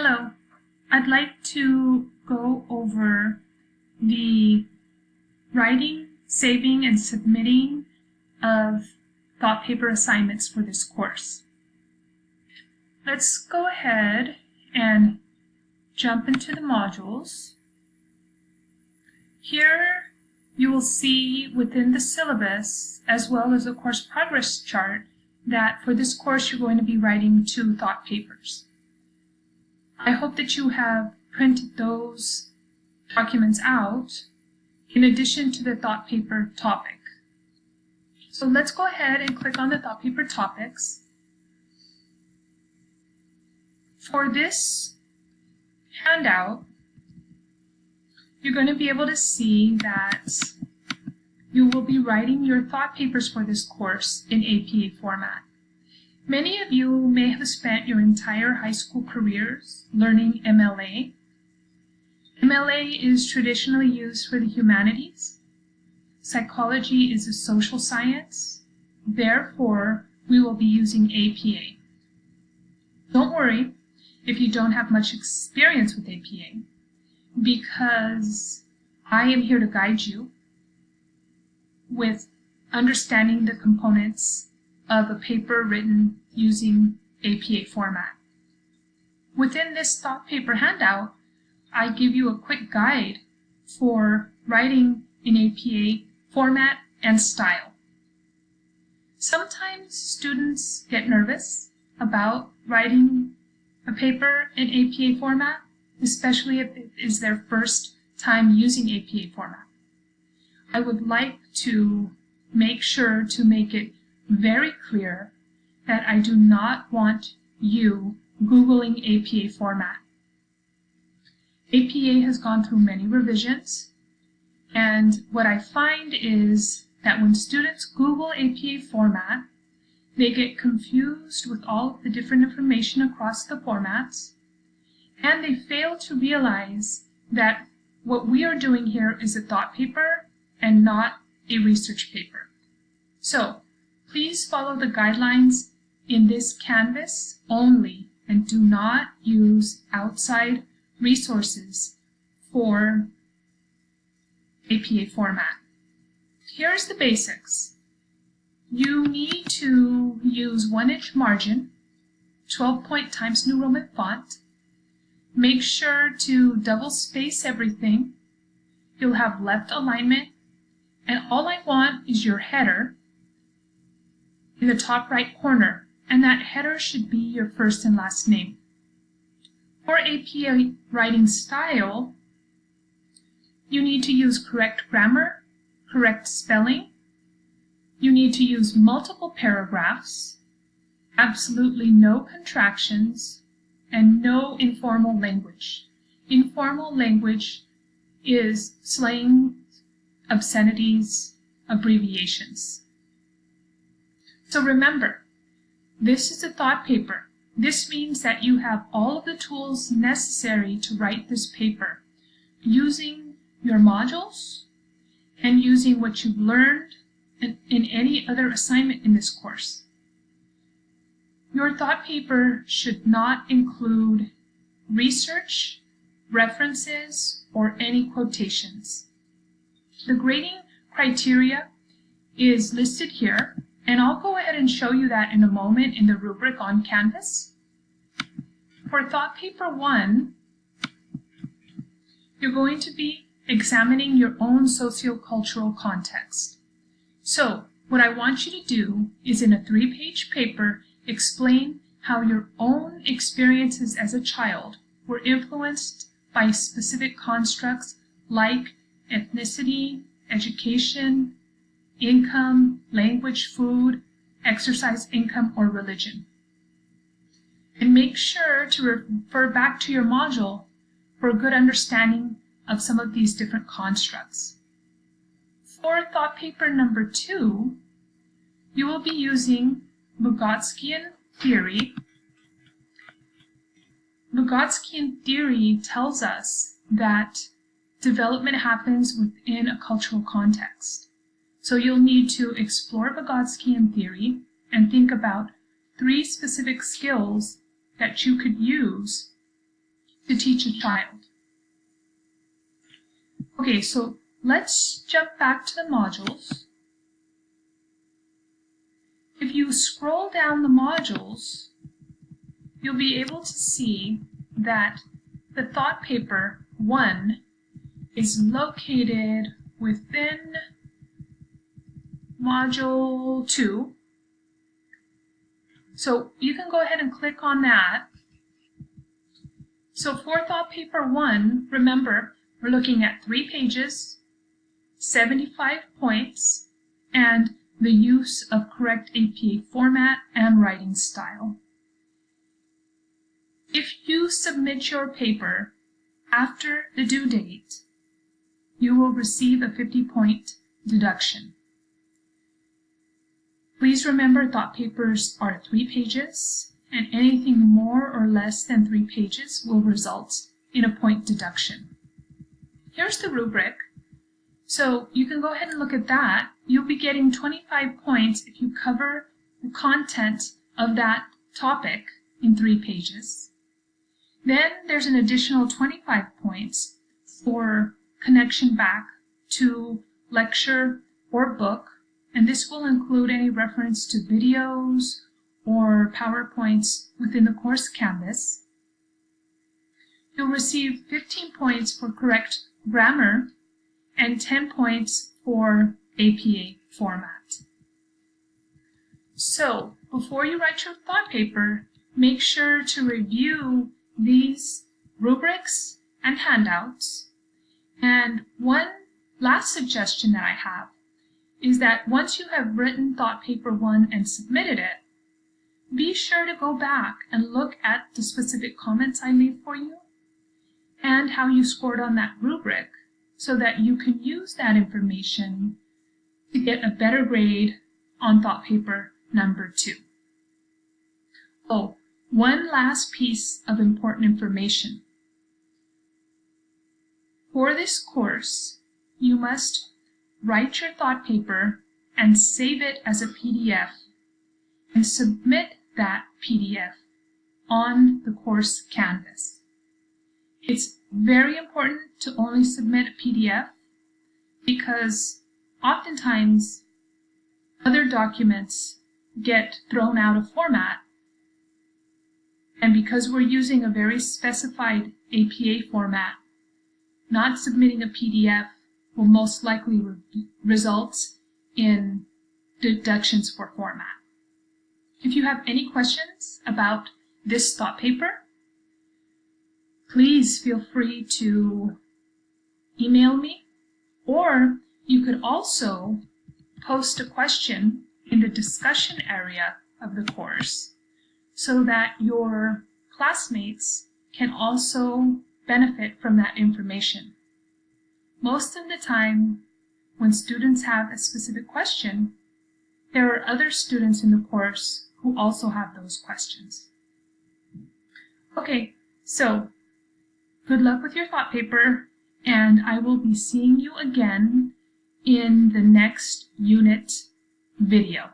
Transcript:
Hello, I'd like to go over the writing, saving, and submitting of thought paper assignments for this course. Let's go ahead and jump into the modules. Here you will see within the syllabus as well as the course progress chart that for this course you're going to be writing two thought papers. I hope that you have printed those documents out in addition to the thought paper topic. So let's go ahead and click on the thought paper topics. For this handout, you're going to be able to see that you will be writing your thought papers for this course in APA format. Many of you may have spent your entire high school careers learning MLA. MLA is traditionally used for the humanities. Psychology is a social science. Therefore, we will be using APA. Don't worry if you don't have much experience with APA, because I am here to guide you with understanding the components of a paper written using APA format. Within this thought paper handout, I give you a quick guide for writing in APA format and style. Sometimes students get nervous about writing a paper in APA format, especially if it is their first time using APA format. I would like to make sure to make it very clear that I do not want you Googling APA format. APA has gone through many revisions, and what I find is that when students Google APA format, they get confused with all of the different information across the formats, and they fail to realize that what we are doing here is a thought paper and not a research paper. So Please follow the guidelines in this Canvas only and do not use outside resources for APA format. Here's the basics. You need to use 1 inch margin, 12 point Times New Roman font. Make sure to double space everything. You'll have left alignment and all I want is your header in the top right corner, and that header should be your first and last name. For APA writing style, you need to use correct grammar, correct spelling, you need to use multiple paragraphs, absolutely no contractions, and no informal language. Informal language is slang, obscenities, abbreviations. So remember, this is a thought paper. This means that you have all of the tools necessary to write this paper using your modules and using what you've learned in, in any other assignment in this course. Your thought paper should not include research, references, or any quotations. The grading criteria is listed here and I'll go ahead and show you that in a moment in the rubric on Canvas. For thought paper one, you're going to be examining your own sociocultural context. So what I want you to do is in a three-page paper explain how your own experiences as a child were influenced by specific constructs like ethnicity, education, income, language, food, exercise, income, or religion. And make sure to refer back to your module for a good understanding of some of these different constructs. For thought paper number two, you will be using Vygotskian theory. Vygotskian theory tells us that development happens within a cultural context. So you'll need to explore Vygotskian theory and think about three specific skills that you could use to teach a child. Okay, so let's jump back to the modules. If you scroll down the modules, you'll be able to see that the thought paper 1 is located within module 2. So you can go ahead and click on that. So for thought paper 1, remember, we're looking at three pages, 75 points, and the use of correct APA format and writing style. If you submit your paper after the due date, you will receive a 50-point deduction. Please remember thought papers are three pages, and anything more or less than three pages will result in a point deduction. Here's the rubric. So you can go ahead and look at that. You'll be getting 25 points if you cover the content of that topic in three pages. Then there's an additional 25 points for connection back to lecture or book, and this will include any reference to videos or PowerPoints within the course Canvas. You'll receive 15 points for correct grammar and 10 points for APA format. So, before you write your thought paper, make sure to review these rubrics and handouts. And one last suggestion that I have is that once you have written thought paper one and submitted it, be sure to go back and look at the specific comments I made for you and how you scored on that rubric so that you can use that information to get a better grade on thought paper number two. Oh, one last piece of important information. For this course, you must write your thought paper and save it as a PDF and submit that PDF on the course Canvas. It's very important to only submit a PDF because oftentimes other documents get thrown out of format and because we're using a very specified APA format, not submitting a PDF will most likely re result in deductions for format. If you have any questions about this thought paper, please feel free to email me or you could also post a question in the discussion area of the course so that your classmates can also benefit from that information. Most of the time, when students have a specific question, there are other students in the course who also have those questions. Okay, so good luck with your thought paper, and I will be seeing you again in the next unit video.